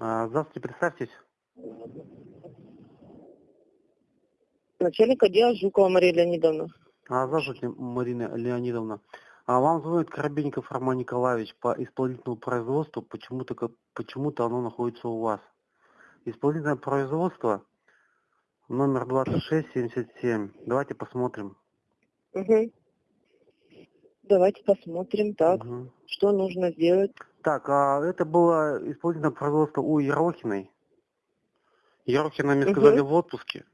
А, Здравствуйте, представьтесь. Начальник отдела Жукова Мария Леонидовна. А, Здравствуйте, Марина Леонидовна. А вам звонит Коробейников Роман Николаевич по исполнительному производству. Почему-то как- почему-то оно находится у вас. Исполнительное производство номер 2677. Давайте посмотрим. Угу. Давайте посмотрим, так, Мгм. что нужно сделать. Так, а это было исполнительное производство у Ерохиной. Ерохина мне сказали в отпуске.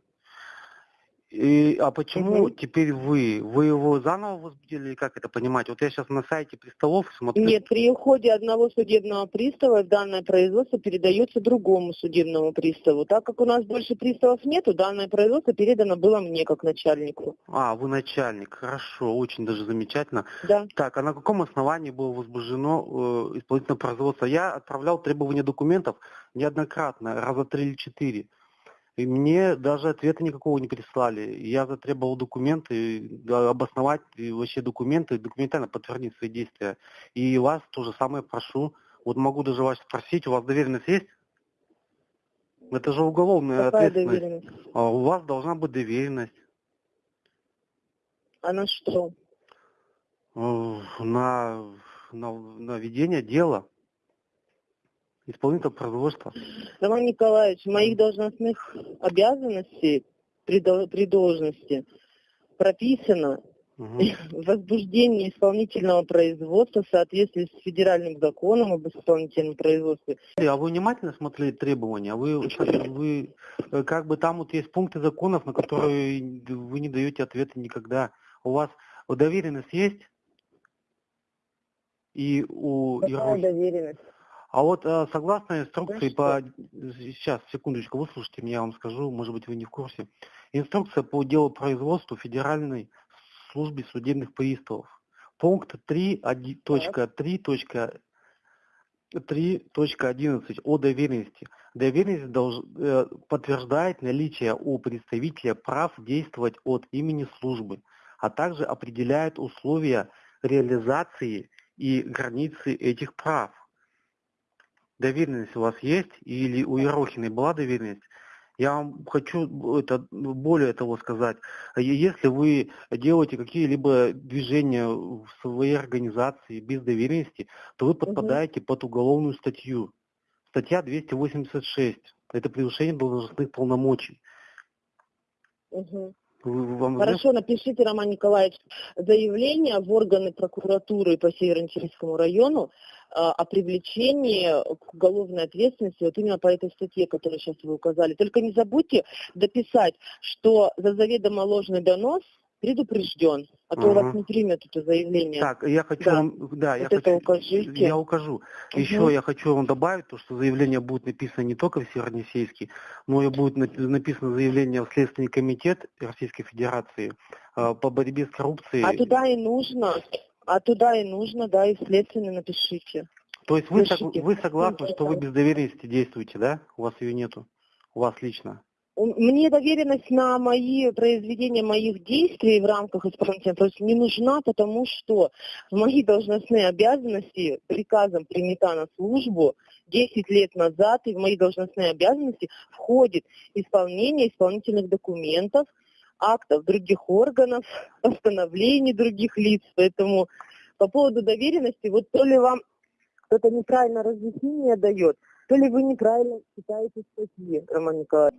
И, а почему Мгм. теперь вы? Вы его заново возбудили, или как это понимать? Вот я сейчас на сайте приставов смотрю. Нет, при уходе одного судебного пристава данное производство передается другому судебному приставу. Так как у нас больше приставов нету, данное производство передано было мне как начальнику. А, вы начальник. Хорошо, очень даже замечательно. Да. Так, а на каком основании было возбуждено э, исполнительное производство? Я отправлял требования документов неоднократно, раза три или четыре. И мне даже ответа никакого не прислали. Я затребовал документы, да, обосновать и вообще документы, документально подтвердить свои действия. И вас то же самое прошу. Вот могу даже вас спросить, у вас доверенность есть? Это же уголовная Какая ответственность. доверенность? А у вас должна быть доверенность А на что? э, на, на, на ведение дела. Исполнитель производства. Роман Николаевич, моих должностных обязанностей при, при должности прописано Мгм. возбуждение исполнительного производства в соответствии с федеральным законом об исполнительном производстве. А вы внимательно смотрели требования? Вы, вы э, как бы там вот есть пункты законов, на которые вы не даете ответа никогда. У вас доверенность есть? И у Какая Ерохи- доверенность? А вот э, согласно инструкции по... Сейчас, секундочку, выслушайте меня, я вам скажу, может быть, вы не в курсе. Инструкция по делу производству Федеральной службы судебных приставов. Пункт 3.3.3.11 о доверенности. Доверенность долж- э, подтверждает наличие у представителя прав действовать от имени службы, а также определяет условия реализации и границы этих прав доверенность у вас есть или у Ерохиной была доверенность? Я вам хочу это более того сказать. Е- Если вы делаете какие-либо движения в своей организации без доверенности, то вы подпадаете под уголовную статью. Статья 286. Это превышение должностных полномочий. Мгм. Вам? Хорошо, напишите, Роман Николаевич, заявление в органы прокуратуры по Северо-Чирийскому району а, о привлечении к уголовной ответственности вот именно по этой статье, которую сейчас вы указали. Только не забудьте дописать, что за заведомо ложный донос предупрежден, а то у вас не примет это заявление. Так, я хочу Да. вам, да, я Вот это хочу, укажите. я укажу. Еще Мгм. я хочу вам добавить, то, что заявление будет написано не только в Северонесейске, но и будет напи- написано заявление в Следственный комитет Российской Федерации э, по борьбе с коррупцией. А туда и нужно, а туда и нужно, да, и следственно напишите. То есть вы, сог- вы согласны, что вы без доверенности действуете, да? У вас ее нету? У вас лично? Мне доверенность на мои произведения моих действий в рамках исполнительного производства не нужна, потому что в мои должностные обязанности приказом принята на службу 10 лет назад, и в мои должностные обязанности входит исполнение исполнительных документов, актов других органов, постановлений других лиц. Поэтому по поводу доверенности, вот то ли вам кто-то неправильно разъяснение дает, то ли вы неправильно читаете статьи, Роман Николаевич.